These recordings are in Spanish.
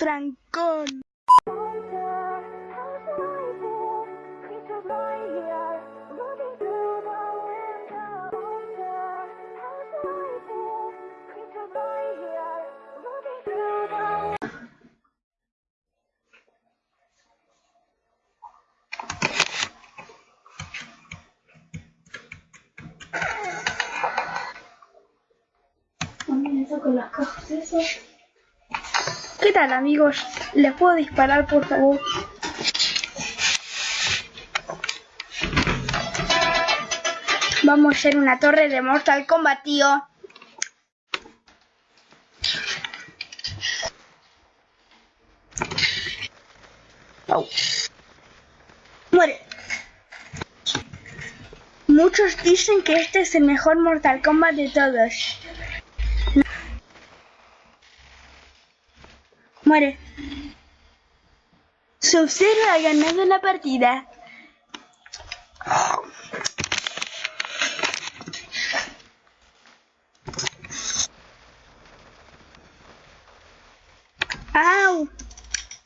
Francón. con las cajas esas. ¿Qué tal amigos? ¿Les puedo disparar por favor? Vamos a hacer una torre de Mortal Kombat, tío. Au. Muere. Muchos dicen que este es el mejor Mortal Kombat de todos. Muere. Sub-Zero ha ganado la partida. ¡Au!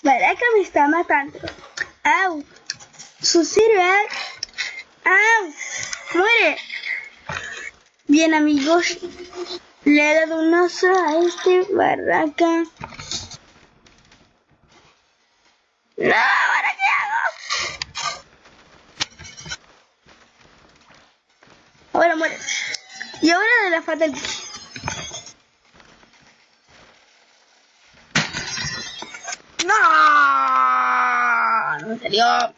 Baraka me está matando. ¡Au! Sub-Zero, ¡Au! ¡Muere! Bien amigos, le he dado un oso a este barraca. ¡No! ¿Ahora qué hago? Ahora muere. Y ahora de la fatal. ¡No! No me salió.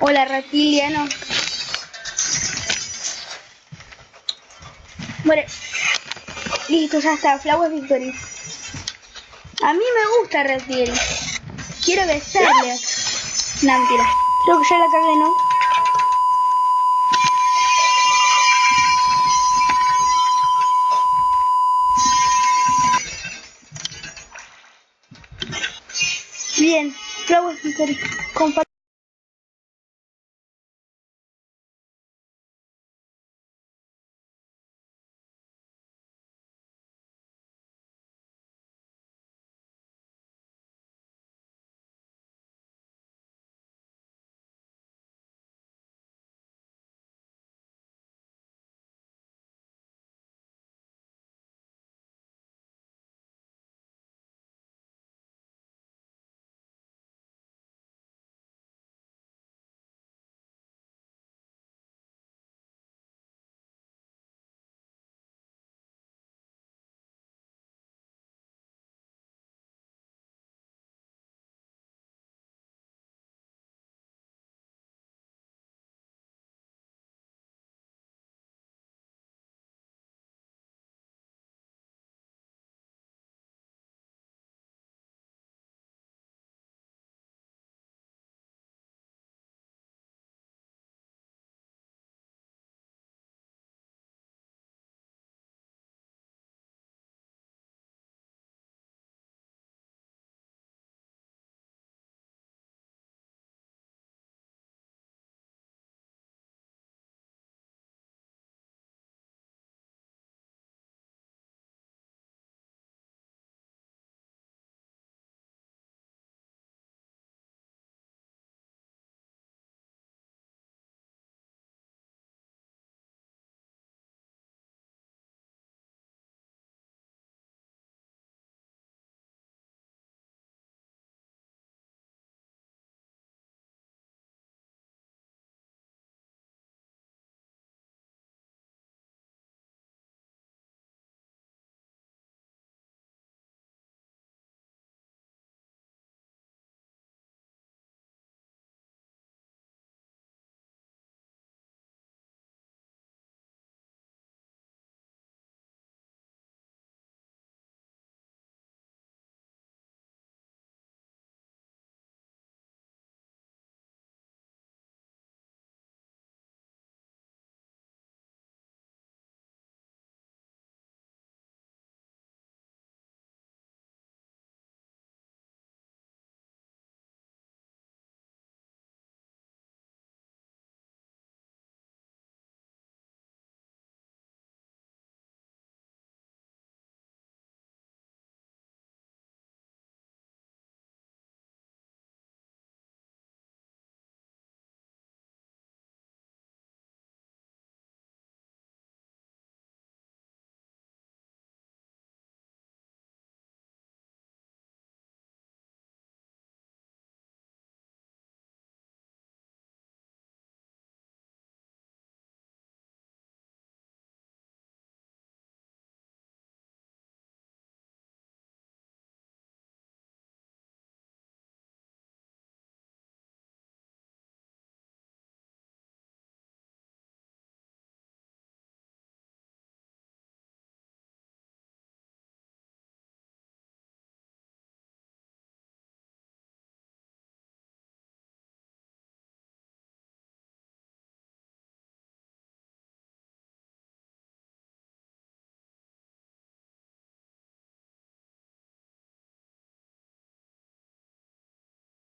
Hola, reptiliano. Listo, ya está. Flower Victory. A mí me gusta Reptil. Quiero besarle. No, mentira. Creo que ya la cagué, ¿no? Bien. Flower Victory. Compa